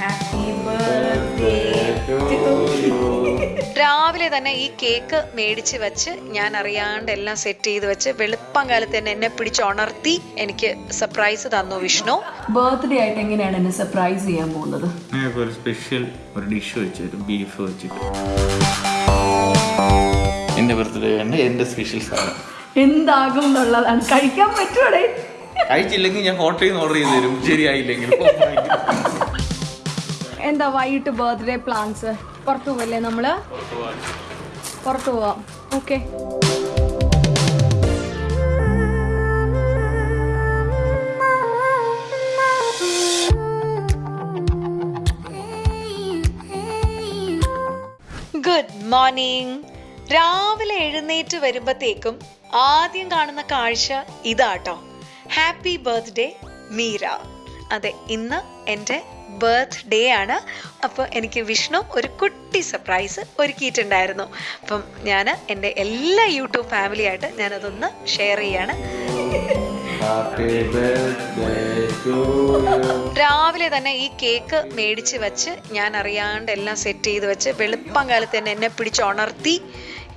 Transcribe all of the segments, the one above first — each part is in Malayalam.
ഹാപ്പി ബർത്ത്ഡേ രാവിലെ തന്നെ ഈ കേക്ക് മേടിച്ച് വെച്ച് ഞാൻ അറിയാണ്ട് എല്ലാം സെറ്റ് ചെയ്ത് വെച്ച് വെളുപ്പം കാലത്ത് തന്നെ എന്നെ പിടിച്ചുണർത്തി എനിക്ക് സർപ്രൈസ് തന്നു വിഷ്ണു. ബർത്ത്ഡേ ആയിട്ട് എങ്ങനെയാണ് എന്നെ സർപ്രൈസ് ചെയ്യാൻ പോകുന്നത്? ഒരു സ്പെഷ്യൽ ഒരു ഡിഷ് വെച്ചിട്ട് ബീഫ് വെച്ചിട്ട്. എന്റെ ബർത്ത്ഡേ ആണ് എന്റെ സ്പെഷ്യൽ സാധനം. എന്താകും എന്നുള്ളതാണ് കഴിക്കാൻ പറ്റുമോടെ കഴിച്ചില്ലെങ്കിൽ ഞാൻ ഹോട്ടലിൽ നിന്ന് ഓർഡർ ചെയ്ത് തരും. ശരിയായില്ലെങ്കിൽ എന്താ വൈകിട്ട് ബർത്ത്ഡേ പ്ലാൻസ് പുറത്തു പോവല്ലേ നമ്മൾ? പുറത്തു പോവാം. ഓക്കെ ഗുഡ് മോർണിംഗ് രാവിലെ എഴുന്നേറ്റ് വരുമ്പത്തേക്കും ആദ്യം കാണുന്ന കാഴ്ച ഇതാട്ടോ. ഹാപ്പി ബർത്ത്ഡേ മീര അതെ ഇന്ന് എന്റെ ബർത്ത്ഡേ ആണ്. അപ്പോൾ എനിക്ക് വിഷ്ണു ഒരു കുട്ടി സർപ്രൈസ് ഒരുക്കിയിട്ടുണ്ടായിരുന്നു. അപ്പം ഞാൻ എന്റെ എല്ലാ യൂട്യൂബ് ഫാമിലിയായിട്ട് ഞാനതൊന്ന് ഷെയർ ചെയ്യാണ്. രാവിലെ തന്നെ ഈ കേക്ക് മേടിച്ച് വെച്ച് ഞാൻ അറിയാണ്ട് എല്ലാം സെറ്റ് ചെയ്ത് വെച്ച് വെളുപ്പം കാലത്ത് തന്നെ എന്നെ പിടിച്ചുണർത്തി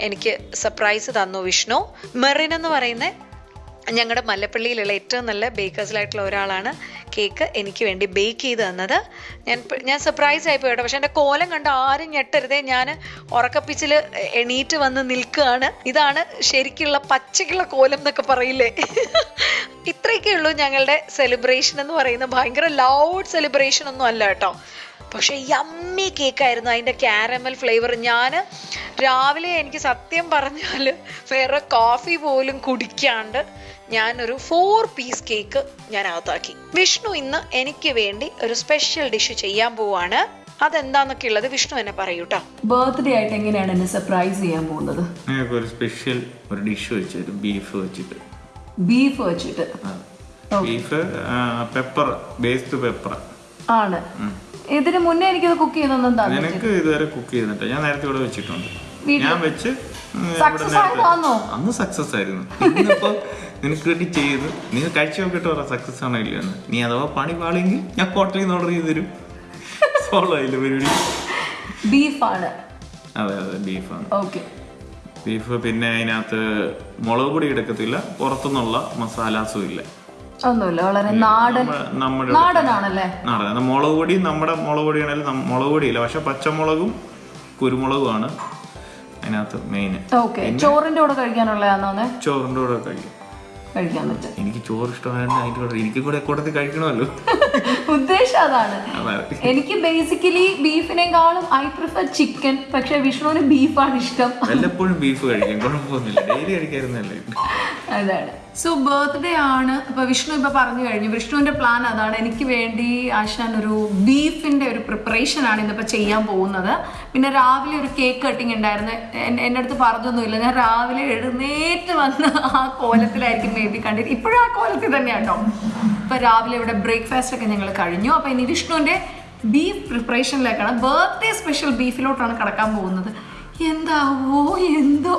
എനിക്ക് സർപ്രൈസ് തന്നു വിഷ്ണു. മെറിൻ എന്ന് പറയുന്ന ഞങ്ങളുടെ മല്ലപ്പള്ളിയിലുള്ള ഏറ്റവും നല്ല ബേക്കേഴ്സിലായിട്ടുള്ള ഒരാളാണ് കേക്ക് എനിക്ക് വേണ്ടി ബേക്ക് ചെയ്ത് തന്നത്. ഞാൻ ഞാൻ സർപ്രൈസ് ആയി കേട്ടോ പക്ഷെ എന്റെ കോലം കണ്ട് ആരും ഞെട്ടരുതേ. ഞാൻ ഉറക്കപ്പിച്ചിൽ എണീറ്റ് വന്ന് നിൽക്കുകയാണ്. ഇതാണ് ശരിക്കുള്ള പച്ചക്കുള്ള കോലം എന്നൊക്കെ പറയില്ലേ? ഇത്രയൊക്കെ ഉള്ളൂ ഞങ്ങളുടെ സെലിബ്രേഷൻ എന്ന് പറയുന്നത്. ഭയങ്കര ലൗഡ് സെലിബ്രേഷൻ ഒന്നും അല്ല കേട്ടോ. പക്ഷെ യമ്മി കേക്കായിരുന്നു അതിന്റെ ക്യാരമൽ ഫ്ലേവർ ഞാൻ രാവിലെ എനിക്ക് സത്യം പറഞ്ഞാൽ വേറെ കോഫി പോലും കുടിക്കാണ്ട് ഞാനൊരു ഫോർ പീസ് കേക്ക് ഞാൻ അകത്താക്കി വിഷ്ണു ഇന്ന് എനിക്ക് വേണ്ടി ഒരു സ്പെഷ്യൽ ഡിഷ് ചെയ്യാൻ പോവാണ്. അതെന്താന്നൊക്കെ ഉള്ളത് വിഷ്ണു എന്നെ പറയൂട്ടോ. ബർത്ത്ഡേ ആയിട്ട് എങ്ങനെയാണ് എന്നെ സർപ്രൈസ് ചെയ്യാൻ പോകുന്നത്? ഞങ്ങൾക്ക് ഒരു സ്പെഷ്യൽ ഒരു ഡിഷ് വെച്ചിട്ട്. ബീഫ് വെച്ചിട്ട്. ബീഫ് വെച്ചിട്ട് ബീഫ് പെപ്പർ ബേസ്ഡ് പെപ്പർ ആണ്. ഇതിന് മുന്നേ എനിക്കത് കുക്ക് ചെയ്തൊന്നും തന്നെ നിനക്ക് ഇതുവരെ കുക്ക് ചെയ്തിട്ട് ഞാൻ നേരത്തെ ഇവിടെ വെച്ചിട്ടുണ്ട്. ഞാൻ വെച്ച് അന്ന് സക്സസ് ആയിരുന്നു. ഇന്നിപ്പോ നിനക്ക് വേണ്ടി ചെയ്ത് നീ കഴിച്ചു നോക്കിട്ട് പറ സക്സസ് ആണോ ഇല്ലെന്ന് നീ അഥവാ പണി പാളെങ്കിൽ ഞാൻ ഹോട്ടലിൽ നിന്ന് ഓർഡർ ചെയ്ത് തരും. സോളോ ആയില്ല പരിപാടി? ബീഫാണ്. അതെ അതെ ബീഫാണ്. ഓക്കെ. ബീഫ് പിന്നെ അതിനകത്ത് മുളക് പൊടി എടുക്കത്തില്ല. പുറത്തുനിന്നുള്ള മസാലാസും ഇല്ല. ഒന്നുമില്ല. വളരെ നാടൻ നമ്മുടെ നാടനാണല്ലേ? നാടൻ. മുളക് പൊടി നമ്മുടെ മുളക് പൊടി ആണെങ്കിലും മുളക് പൊടിയില്ല. പക്ഷെ പച്ചമുളകും കുരുമുളകുമാണ് അതിനകത്ത് മെയിൻ ഓക്കെ ചോറിന്റെ കൂടെ കഴിക്കാനുള്ളതാണോ ചോറിന്റെ കൂടെ കഴിക്കും. കഴിക്കാൻ പറ്റും. എനിക്ക് ചോറ് ഇഷ്ടമായതുകൊണ്ട് അതിന്റെ കൂടെ എനിക്ക് കൂടെ കൂട്ടത്തിൽ കഴിക്കണമല്ലോ. ഉദ്ദേശം അതാണ്. എനിക്ക് ബേസിക്കലി ബീഫിനെക്കാളും ഐ പ്രിഫർ ചിക്കൻ പക്ഷെ വിഷ്ണുവിന് ബീഫാണ് ഇഷ്ടം. വല്ലപ്പോഴും ബീഫ് കഴിക്കും. കുഴപ്പമൊന്നുമില്ല. ഡെയിലി കഴിക്കായിരുന്നല്ലേ? അതാണ് സോ ബർത്ത്ഡേ ആണ്. ഇപ്പൊ വിഷ്ണു ഇപ്പൊ പറഞ്ഞു കഴിഞ്ഞു. വിഷ്ണുവിന്റെ പ്ലാൻ അതാണ്. എനിക്ക് വേണ്ടി ആശാൻ ഒരു ബീഫിന്റെ ഒരു പ്രിപ്പറേഷൻ ആണ് ഇന്നിപ്പോ ചെയ്യാൻ പോകുന്നത്. പിന്നെ രാവിലെ ഒരു കേക്ക് കട്ടിങ് ഉണ്ടായിരുന്നു. എന്റെ അടുത്ത് പറഞ്ഞൊന്നുമില്ല. ഞാൻ രാവിലെ എഴുന്നേറ്റ് വന്ന് ആ കോലത്തിലായിരിക്കും മേ ബി കണ്ടിട്ട് ഇപ്പോഴും ആ കോലത്തിൽ തന്നെയാണ് തന്നെയാട്ടോ ഇപ്പൊ രാവിലെ ഇവിടെ ബ്രേക്ക്ഫാസ്റ്റ് ഒക്കെ ഞങ്ങൾ കഴിഞ്ഞു. അപ്പൊ ഇനി വിഷ്ണുവിന്റെ ബീഫ് പ്രിപ്പറേഷനിലേക്കാണ് ബർത്ത്ഡേ സ്പെഷ്യൽ ബീഫിലോട്ടാണ് കടക്കാൻ പോകുന്നത്. എന്താവോ എന്തോ.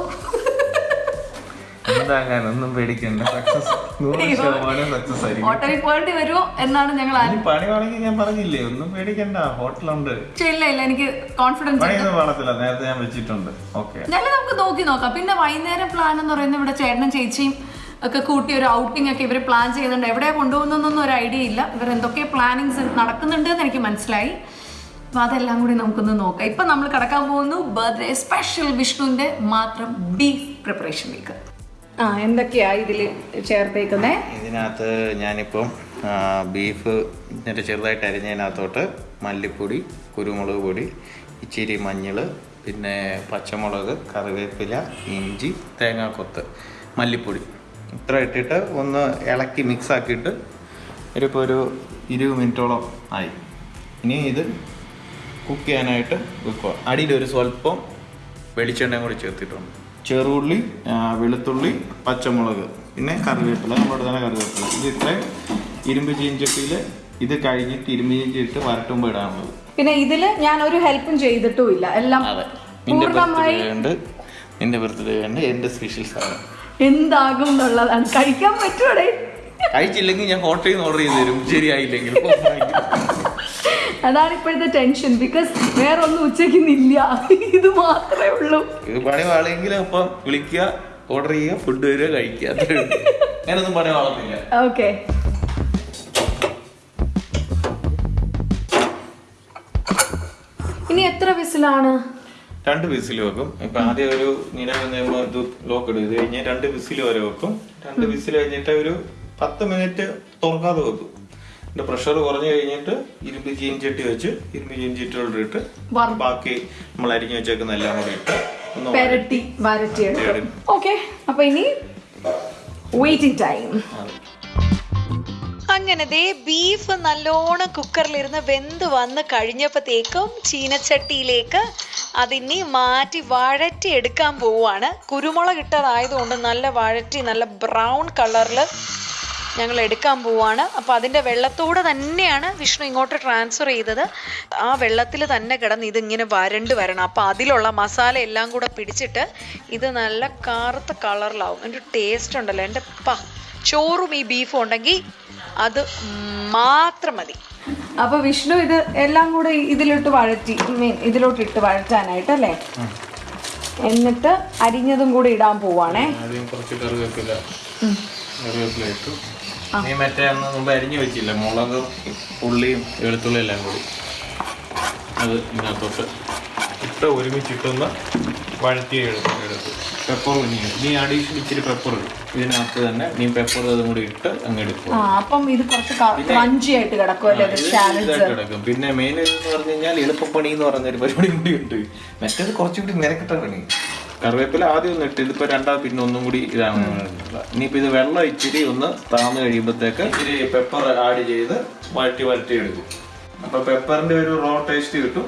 എന്താകാൻ ഒന്നും പേടിക്കണ്ട. സക്സസ് നൂറ് ശതമാനം സക്സസ് ആയിരിക്കും. ഹോട്ടലിൽ പോകേണ്ടി വരുമോ എന്നാണ് ഞങ്ങൾ ഇനി പണി വേണമെങ്കിൽ ഞാൻ പറഞ്ഞില്ലേ? ഒന്നും പേടിക്കണ്ട. ഹോട്ടലുണ്ട് ആലോചിച്ചത്. ഇല്ല ഇല്ല എനിക്ക് കോൺഫിഡൻസ് പണിയൊന്നും കാണത്തില്ല നേരത്തെ ഞാൻ വെച്ചിട്ടുണ്ട്. ഓക്കെ ഞങ്ങൾ നമുക്ക് നോക്കി നോക്കാം. പിന്നെ വൈകുന്നേരം പ്ലാൻ എന്ന് പറയുന്നത് ഇവിടെ ചേട്ടനും ചേച്ചിയും ഒക്കെ കൂട്ടി ഒരു ഔട്ടിംഗ് ഒക്കെ ഇവർ പ്ലാൻ ചെയ്യുന്നുണ്ട്. എവിടെ കൊണ്ടുപോകുന്നൊന്നും ഒരു ഐഡിയ ഇല്ല. ഇവർ എന്തൊക്കെ പ്ലാനിങ്സ് നടക്കുന്നുണ്ട് എന്ന് എനിക്ക് മനസ്സിലായി. അപ്പൊ അതെല്ലാം കൂടി നമുക്കൊന്ന് നോക്കാം. ഇപ്പൊ നമ്മൾ കടക്കാൻ പോകുന്നു. ബർത്ത്ഡേ സ്പെഷ്യൽ വിഷ്ണുവിന്റെ മാത്രം ബീഫ് പ്രിപ്പറേഷനിലേക്ക് ആ എന്തൊക്കെയാ ഇതിൽ ചേർത്തേക്കുന്നേ? ഇതിനകത്ത് ഞാനിപ്പം ബീഫ് എന്നിട്ട് ചെറുതായിട്ട് അരിഞ്ഞതിനകത്തോട്ട് മല്ലിപ്പൊടി കുരുമുളക് പൊടി ഇച്ചിരി മഞ്ഞൾ പിന്നെ പച്ചമുളക് കറിവേപ്പില ഇഞ്ചി തേങ്ങാക്കൊത്ത് മല്ലിപ്പൊടി. ഇത്ര ഇട്ടിട്ട് ഒന്ന് ഇളക്കി മിക്സ് ആക്കിയിട്ട് ഒരിപ്പോൾ ഒരു ഇരുപത് മിനിറ്റോളം ആയി. ഇനി ഇത് കുക്ക് ചെയ്യാനായിട്ട് വെക്കുക. അടിയിൽ ഒരു സ്വല്പം വെളിച്ചെണ്ണയും കൂടി ചേർത്തിട്ടുണ്ട്. ചെറുള്ളി വെളുത്തുള്ളി പച്ചമുളക് പിന്നെ കറിവേപ്പില നമ്മുടെ തന്നെ കറിവേപ്പില. ഇത് ഇത്രയും ഇരുമ്പ് ചീഞ്ചട്ടിയിൽ ഇത് കഴിഞ്ഞിട്ട് ഇരുമ്പ് ചീഞ്ചി ഇട്ട് വരട്ടുമ്പോൾ ഇടാനുള്ളത്. പിന്നെ ഇതിൽ ഞാൻ ഒരു ഹെൽപ്പും ചെയ്തിട്ടും ഇല്ല എല്ലാം നിന്റെ പൂർണമായി ബർത്ത്ഡേ ഉണ്ട് നിന്റെ ബർത്ത്ഡേ ഉണ്ട് എന്റെ സ്പെഷ്യൽ സാധനം. എന്താകും എന്നുള്ളതാണ് കഴിക്കാൻ പറ്റൂടെ കഴിച്ചില്ലെങ്കിൽ ഞാൻ ഹോട്ടലിൽ നിന്ന് ഓർഡർ ചെയ്ത് തരും. ശരിയായില്ലെങ്കിൽ അതാണ് ഇപ്പോഴത്തെ ടെൻഷൻ ബിക്കോസ് വേറെ ഒന്നും ഉച്ചയ്ക്ക് ഇല്ല ഇത് മാത്രമേ ഉള്ളൂ. ഇത് പണി വാളെങ്കിൽ അപ്പം വിളിക്കുക ഓർഡർ ചെയ്യുക ഫുഡ് വരിക കഴിക്കുക. ഞാനൊന്നും പണി വാളുന്നില്ല ഓക്കെ ഇനി എത്ര വിസിലാണ്? രണ്ട് വിസിൽ വെക്കും. ഇപ്പൊ ആദ്യം ഒരു ഇത് ലോക്ക് ഇടും. ഇത് കഴിഞ്ഞ് രണ്ട് വിസിൽ വരെ വെക്കും. രണ്ട് വിസിൽ കഴിഞ്ഞിട്ട് ഒരു പത്ത് മിനിറ്റ് തുറക്കാതെ വെക്കും. എന്നിട്ട് പ്രഷർ കുറഞ്ഞു കഴിഞ്ഞിട്ട് ഇരുമ്പ് ചീൻചട്ടി വെച്ച് ഇരുമ്പ് ചീൻചട്ടിയോട് ഇട്ട് ബാക്കി നമ്മൾ അരിഞ്ഞു വെച്ചേക്കുന്ന എല്ലാം കൂടി ഇട്ട് പെരട്ടി വരട്ടി എടുക്കും ഓക്കെ അപ്പൊ ഇനി വെയിറ്റിംഗ് ടൈം അങ്ങനെ ദേ ബീഫ് നല്ലോണം കുക്കറിലിരുന്ന് വെന്ത് വന്ന് കഴിഞ്ഞപ്പോഴത്തേക്കും ചീനച്ചട്ടിയിലേക്ക് അതിനി മാറ്റി വഴറ്റി എടുക്കാൻ പോവുകയാണ്. കുരുമുളക് ഇട്ടതായതുകൊണ്ട് നല്ല വഴറ്റി നല്ല ബ്രൗൺ കളറിൽ ഞങ്ങൾ എടുക്കാൻ പോവാണ്. അപ്പോൾ അതിന്റെ വെള്ളത്തോടെ തന്നെയാണ് വിഷ്ണു ഇങ്ങോട്ട് ട്രാൻസ്ഫർ ചെയ്തത്. ആ വെള്ളത്തിൽ തന്നെ കിടന്ന് ഇതിങ്ങനെ വരണ്ട് വരണം. അപ്പോൾ അതിലുള്ള മസാല എല്ലാം കൂടെ പിടിച്ചിട്ട് ഇത് നല്ല കറുത്ത കളറിലാവും. എന്റെ ടേസ്റ്റ് ഉണ്ടല്ലോ. എന്റെ പ ചോറും ഈ ബീഫും ഉണ്ടെങ്കിൽ അത് മാത്രം മതി. അപ്പൊ വിഷ്ണു ഇത് എല്ലാം കൂടെ ഇതിലോട്ട് വഴറ്റി മീൻ ഇതിലോട്ട് ഇട്ട് വഴറ്റാനായിട്ട് അല്ലേ? എന്നിട്ട് അരിഞ്ഞതും കൂടി ഇടാൻ പോവാണേ. നീ മറ്റേ അന്ന് മുമ്പ് അരിഞ്ഞു വെച്ചില്ല? മുളകും ഉള്ളിയും വെളുത്തുള്ളിയും എല്ലാം കൂടി. അത് ഇതിനകത്തോട്ട് ഇട്ട് ഒരുമിച്ചിട്ടൊന്ന് വഴറ്റി എടുത്ത് എടുത്ത്. പെപ്പർ കുഞ്ഞിട്ട് നീ അഡീഷണൽ ഇച്ചിരി പെപ്പർ ഇടും. ഇതിനകത്ത് തന്നെ നീ പെപ്പർ അതും കൂടി ഇട്ട് അങ്ങ് എടുക്കും. അപ്പം ഇത് കുറച്ച് ക്രഞ്ചിയായിട്ട് കിടക്കും പിന്നെ മെയിൻ എന്ന് പറഞ്ഞു കഴിഞ്ഞാൽ എളുപ്പപ്പണി എന്ന് പറഞ്ഞൊരു പരിപാടി കൂടി ഉണ്ട്. മറ്റേത് കുറച്ചുകൂടി നിരക്കിട്ട പണി കറിവേപ്പില ആദ്യം ഒന്ന് ഇട്ട് ഇതിപ്പോ രണ്ടാമത് പിന്നെ ഒന്നും കൂടി ഇതാണ്. ഇനിയിപ്പോ ഇത് വെള്ളം ഇച്ചിരി ഒന്ന് താന്ന് കഴിയുമ്പോഴത്തേക്ക് ഇച്ചിരി പെപ്പർ ആഡ് ചെയ്ത് വഴറ്റി വഴറ്റി എടുക്കും. അപ്പൊ പെപ്പറിന്റെ ഒരു റോ ടേസ്റ്റ് കിട്ടും.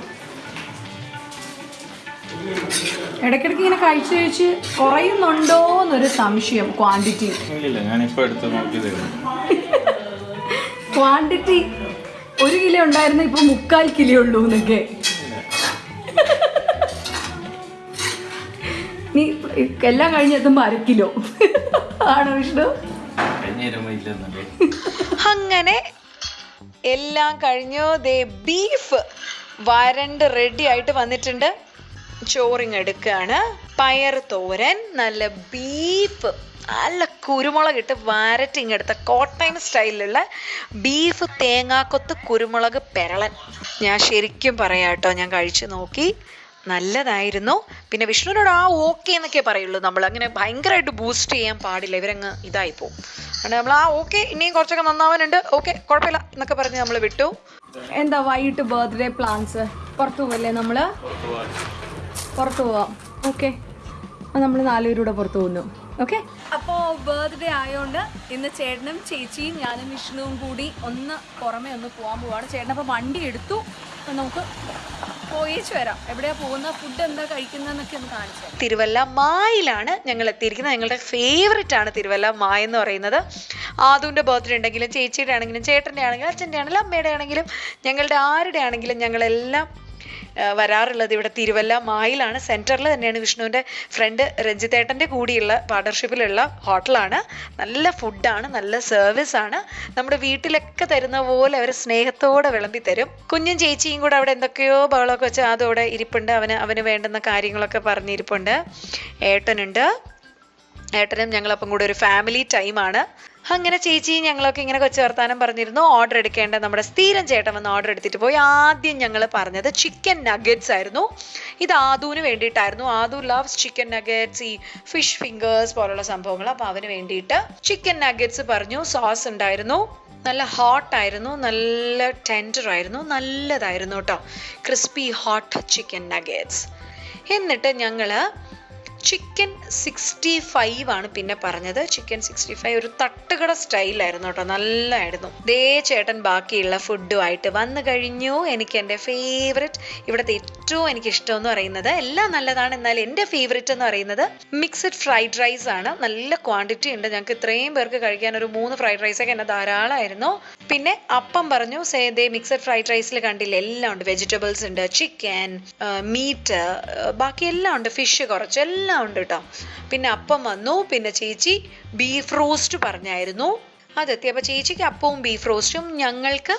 ഇടയ്ക്കിടയ്ക്ക് ഇങ്ങനെ കഴിച്ച് കഴിച്ച് കുറയുന്നുണ്ടോ എന്നൊരു സംശയം ക്വാണ്ടിറ്റി ഇല്ലില്ല ഞാനിപ്പോ എടുത്ത് നോക്കി ഉള്ളൂ. ക്വാണ്ടിറ്റി ഒരു കിലോ ഉണ്ടായിരുന്ന ഇപ്പൊ മുക്കാൽ കിലോ ഉള്ളൂ എന്നൊക്കെ. എല്ലാം കഴിഞ്ഞെത്തുമ്പോ അര കിലോ. ആണോ വിഷ്ണു? അങ്ങനെ എല്ലാം കഴിഞ്ഞു. ദേ ബീഫ് വരണ്ട് റെഡി ആയിട്ട് വന്നിട്ടുണ്ട്. ചോറിങ് എടുക്കുകയാണ് പയർ തോരൻ നല്ല ബീഫ് നല്ല കുരുമുളക് ഇട്ട് വരട്ടിങ് എടുത്ത കോട്ടയം സ്റ്റൈലിലുള്ള ബീഫ് തേങ്ങാക്കൊത്ത് കുരുമുളക് പെരളൻ. ഞാൻ ശരിക്കും പറയാട്ടോ ഞാൻ കഴിച്ചു നോക്കി. നല്ലതായിരുന്നു. പിന്നെ വിഷ്ണുവിനോട് ആ ഓക്കെ എന്നൊക്കെ പറയുള്ളൂ നമ്മൾ. അങ്ങനെ ഭയങ്കരമായിട്ട് ബൂസ്റ്റ് ചെയ്യാൻ പാടില്ല. ഇവരങ്ങ് ഇതായി പോകും അതുകൊണ്ട് നമ്മൾ ആ ഓക്കെ ഇനിയും കുറച്ചൊക്കെ നന്നാവാനുണ്ട്. ഓക്കെ കുഴപ്പമില്ല എന്നൊക്കെ പറഞ്ഞ് നമ്മൾ വിട്ടു. എന്താ വൈകിട്ട് ബർത്ത്ഡേ പ്ലാൻസ് പുറത്തു പോവല്ലേ നമ്മൾ? പുറത്തു പോവാം. ഓക്കെ നമ്മൾ നാലുപേരൂടെ പുറത്തു പോകുന്നു. ഓക്കെ അപ്പോൾ ബർത്ത്ഡേ ആയതുകൊണ്ട് ഇന്ന് ചേട്ടനും ചേച്ചിയും ഞാനും വിഷ്ണുവും കൂടി ഒന്ന് പുറമെ ഒന്ന് പോകാൻ പോവാണ്. ചേട്ടനപ്പോൾ വണ്ടി എടുത്തു. നമുക്ക് പോയിച്ചു വരാം. എവിടെയാ പോകുന്ന ഫുഡ് എന്താ കഴിക്കുന്നതെന്നൊക്കെ ഒന്ന് കാണിച്ചു തിരുവല്ല മായിലാണ് ഞങ്ങൾ എത്തിയിരിക്കുന്നത്. ഞങ്ങളുടെ ഫേവററ്റ് ആണ് തിരുവല്ല മായ എന്ന് പറയുന്നത്. ആദുവിന്റെ ബർത്ത്ഡേ ഉണ്ടെങ്കിലും ചേച്ചിയുടെ ആണെങ്കിലും ചേട്ടന്റെ ആണെങ്കിലും അച്ഛന്റെ ആണെങ്കിലും അമ്മയുടെ ആണെങ്കിലും ഞങ്ങളുടെ ആരുടെ ആണെങ്കിലും ഞങ്ങളെല്ലാം വരാറുള്ളത്. ഇവിടെ തിരുവല്ല മായിലാണ്. സെന്ററിൽ തന്നെയാണ് വിഷ്ണുവിന്റെ ഫ്രണ്ട് രഞ്ജിത്തേട്ടന്റെ കൂടിയുള്ള പാർട്ണർഷിപ്പിലുള്ള ഹോട്ടലാണ്. നല്ല ഫുഡാണ് നല്ല സർവീസ് ആണ്. നമ്മുടെ വീട്ടിലൊക്കെ തരുന്ന പോലെ അവർ സ്നേഹത്തോടെ വിളമ്പി തരും. കുഞ്ഞും ചേച്ചിയും കൂടെ അവിടെ എന്തൊക്കെയോ ബഹളമൊക്കെ വെച്ച് അതോടെ ഇരിപ്പുണ്ട്. അവന് അവന് വേണ്ടുന്ന കാര്യങ്ങളൊക്കെ പറഞ്ഞിരിപ്പുണ്ട്. ഏട്ടനുണ്ട്. ഏട്ടനും ഞങ്ങളപ്പം കൂടെ ഒരു ഫാമിലി ടൈമാണ് അങ്ങനെ ചേച്ചി ഞങ്ങളൊക്കെ ഇങ്ങനെ കൊച്ചു വർത്താനം പറഞ്ഞിരുന്നു. ഓർഡർ എടുക്കേണ്ട നമ്മുടെ സ്ഥിരം ചേട്ടൻ വന്ന് ഓർഡർ എടുത്തിട്ട് പോയി. ആദ്യം ഞങ്ങൾ പറഞ്ഞത് ചിക്കൻ നഗറ്റ്സ് ആയിരുന്നു. ഇത് ആദുവിന് വേണ്ടിയിട്ടായിരുന്നു. ആദു ലവ്സ് ചിക്കൻ നഗറ്റ്സ് ഈ ഫിഷ് ഫിംഗേഴ്സ് പോലുള്ള സംഭവങ്ങൾ. അപ്പോൾ അവന് വേണ്ടിയിട്ട് ചിക്കൻ നഗറ്റ്സ് പറഞ്ഞു. സോസ് ഉണ്ടായിരുന്നു. നല്ല ഹോട്ടായിരുന്നു നല്ല ടെൻഡർ ആയിരുന്നു. നല്ലതായിരുന്നു കേട്ടോ. ക്രിസ്പി ഹോട്ട് ചിക്കൻ നഗറ്റ്സ് എന്നിട്ട് ഞങ്ങൾ ചിക്കൻ സിക്സ്റ്റി ഫൈവ് ആണ് പിന്നെ പറഞ്ഞത്. ചിക്കൻ സിക്സ്റ്റി ഫൈവ് ഒരു തട്ടുകട സ്റ്റൈലായിരുന്നു കേട്ടോ. നല്ലതായിരുന്നു ദേ ചേട്ടൻ ബാക്കിയുള്ള ഫുഡുമായിട്ട് വന്നു കഴിഞ്ഞു. എനിക്ക് എന്റെ ഫേവററ്റ് ഇവിടുത്തെ ഏറ്റവും എനിക്ക് ഇഷ്ടം എന്ന് പറയുന്നത് എല്ലാം നല്ലതാണ്. എന്നാൽ എന്റെ ഫേവററ്റ് എന്ന് പറയുന്നത് മിക്സഡ് ഫ്രൈഡ് റൈസ് ആണ്. നല്ല ക്വാണ്ടിറ്റി ഉണ്ട്. ഞങ്ങൾക്ക് ഇത്രയും പേർക്ക് കഴിക്കാൻ ഒരു മൂന്ന് ഫ്രൈഡ് റൈസ് ഒക്കെ എന്നെ ധാരാളമായിരുന്നു. പിന്നെ അപ്പം പറഞ്ഞു സേ ദേ മിക്സഡ് ഫ്രൈഡ് റൈസിൽ കണ്ടില്ല എല്ലാം ഉണ്ട്. വെജിറ്റബിൾസ് ഉണ്ട് ചിക്കൻ മീറ്റ് ബാക്കി എല്ലാം ഉണ്ട്. ഫിഷ് കുറച്ച് എല്ലാം ഉണ്ട് കേട്ടോ പിന്നെ അപ്പം വന്നു പിന്നെ ചേച്ചി ബീഫ് റോസ്റ്റ് പറഞ്ഞായിരുന്നു. അതെത്തി. അപ്പോൾ ചേച്ചിക്ക് അപ്പവും ബീഫ് റോസ്റ്റും ഞങ്ങൾക്ക്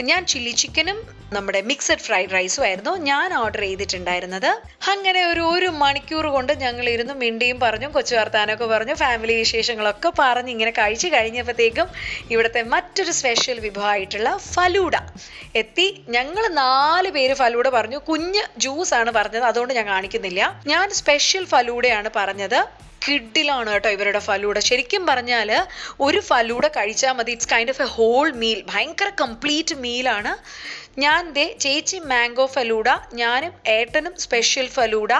ഞാൻ ചില്ലി ചിക്കനും നമ്മുടെ മിക്സഡ് ഫ്രൈഡ് റൈസും ആയിരുന്നു. ഞാൻ ഓർഡർ ചെയ്തിട്ടുണ്ടായിരുന്നത്. അങ്ങനെ ഒരു ഒരു മണിക്കൂർ കൊണ്ട് ഞങ്ങൾ ഇരുന്ന് മിണ്ടിയും പറഞ്ഞു കൊച്ചു വർത്താനമൊക്കെ പറഞ്ഞു ഫാമിലി വിശേഷങ്ങളൊക്കെ പറഞ്ഞ് ഇങ്ങനെ കഴിച്ചു കഴിഞ്ഞപ്പോഴത്തേക്കും ഇവിടുത്തെ മറ്റൊരു സ്പെഷ്യൽ വിഭവമായിട്ടുള്ള ഫലൂഡ എത്തി. ഞങ്ങൾ നാല് പേര് ഫലൂഡ പറഞ്ഞു. കുഞ്ഞ് ജ്യൂസ് ആണ് പറഞ്ഞത് അതുകൊണ്ട് ഞാൻ കാണിക്കുന്നില്ല. ഞാൻ സ്പെഷ്യൽ ഫലൂഡയാണ് പറഞ്ഞത്. കിഡിലാണ് കേട്ടോ ഇവരുടെ ഫലൂഡ ശരിക്കും പറഞ്ഞാൽ ഒരു ഫലൂഡ കഴിച്ചാൽ മതി. It's kind of a whole meal ഭയങ്കര കംപ്ലീറ്റ് മീലാണ് ഞാൻ ദേ ചേച്ചി മാംഗോ ഫലൂഡ ഞാനും ഏട്ടനും സ്പെഷ്യൽ ഫലൂഡ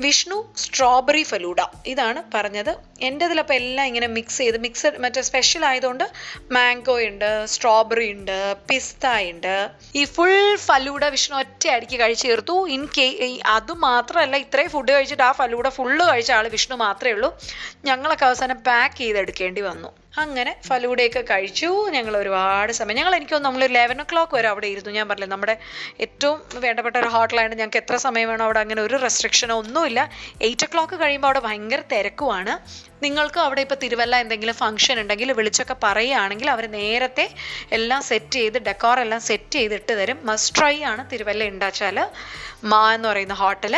വിഷ്ണു സ്ട്രോബെറി ഫലൂഡ. ഇതാണ് പറഞ്ഞത്. എന്റെ ഇതിലപ്പോൾ എല്ലാം ഇങ്ങനെ മിക്സ് ചെയ്ത് മിക്സഡ് മറ്റേ സ്പെഷ്യൽ ആയതുകൊണ്ട് മാംഗോ ഉണ്ട് സ്ട്രോബെറി ഉണ്ട് പിസ്ത ഉണ്ട്. ഈ ഫുൾ ഫലൂഡ വിഷ്ണു ഒറ്റ അടിക്ക് കഴിച്ചു തീർത്തു. ഇൻ കേ അത് മാത്രമല്ല ഇത്രയും ഫുഡ് കഴിച്ചിട്ട് ആ ഫലൂഡ ഫുള്ള് കഴിച്ച ആൾ വിഷ്ണു മാത്രമേ ഉള്ളൂ. ഞങ്ങളൊക്കെ അവസാനം പാക്ക് ചെയ്തെടുക്കേണ്ടി വന്നു. അങ്ങനെ ഫലൂഡയൊക്കെ കഴിച്ചു. ഞങ്ങൾ ഒരുപാട് സമയം. ഞങ്ങൾ എനിക്ക് നമ്മൾ ലെവൻ ഒ ക്ലോക്ക് വരെ അവിടെ ഇരുന്നു. ഞാൻ പറഞ്ഞില്ല നമ്മുടെ ഏറ്റവും വേണ്ടപ്പെട്ട ഒരു ഹോട്ടലാണ് ഞങ്ങൾക്ക് എത്ര സമയം വേണോ അവിടെ അങ്ങനെ ഒരു റെസ്ട്രിക്ഷനോ ഒന്നുമില്ല. എയ്റ്റ് ഒ ക്ലോക്ക് കഴിയുമ്പോൾ അവിടെ ഭയങ്കര തിരക്കുമാണ് നിങ്ങൾക്ക് അവിടെ ഇപ്പോൾ തിരുവല്ല എന്തെങ്കിലും ഫംഗ്ഷൻ ഉണ്ടെങ്കിൽ വിളിച്ചൊക്കെ പറയുകയാണെങ്കിൽ അവർ നേരത്തെ എല്ലാം സെറ്റ് ചെയ്ത് ഡെക്കോർ എല്ലാം സെറ്റ് ചെയ്തിട്ട് തരും. മസ്റ്റ് ട്രൈ ആണ് തിരുവല്ല ഉണ്ടാച്ചാൽ മാ എന്ന് പറയുന്ന ഹോട്ടൽ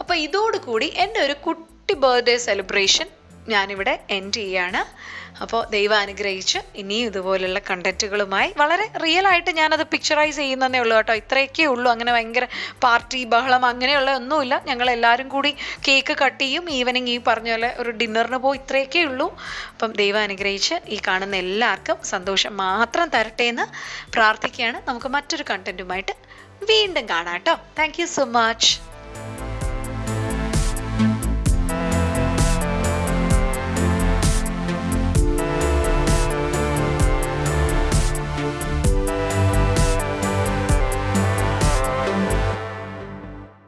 അപ്പോൾ ഇതോടുകൂടി എന്റെ ഒരു കുട്ടി ബർത്ത്ഡേ സെലിബ്രേഷൻ ഞാനിവിടെ എൻഡ് ചെയ്യാണ്. അപ്പോൾ ദൈവം അനുഗ്രഹിച്ച് ഇനിയും ഇതുപോലുള്ള കണ്ടന്റുകളുമായി വളരെ റിയൽ ആയിട്ട് ഞാനത് പിക്ചറൈസ് ചെയ്യുന്നതേ ഉള്ളൂ കേട്ടോ. ഇത്രയൊക്കെ ഉള്ളൂ. അങ്ങനെ ഭയങ്കര പാർട്ടി ബഹളം അങ്ങനെയുള്ള ഒന്നുമില്ല. ഞങ്ങൾ എല്ലാവരും കൂടി കേക്ക് കട്ട് ചെയ്യും. ഈവനിങ് ഈ പറഞ്ഞ പോലെ ഒരു ഡിന്നറിന് പോയി ഇത്രയൊക്കെ ഉള്ളൂ. അപ്പം ദൈവം അനുഗ്രഹിച്ച് ഈ കാണുന്ന എല്ലാവർക്കും സന്തോഷം മാത്രം തരട്ടെ എന്ന് പ്രാർത്ഥിക്കുകയാണ്. നമുക്ക് മറ്റൊരു കണ്ടന്റുമായിട്ട് വീണ്ടും കാണാം കേട്ടോ. Thank so much